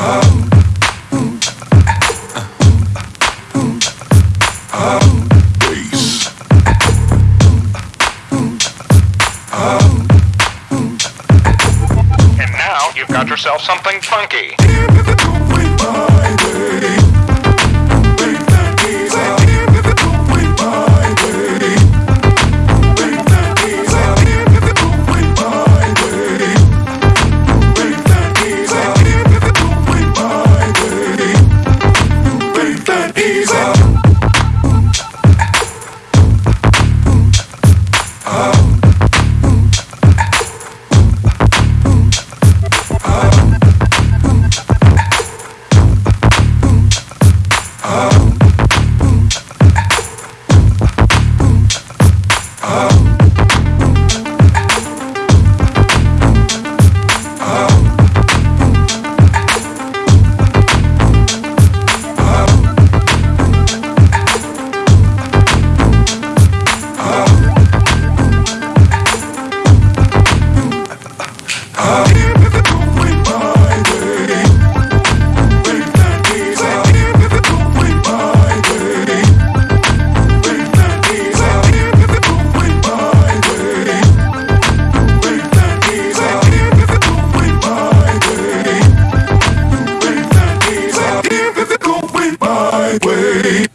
And now you've got yourself something funky. Wait.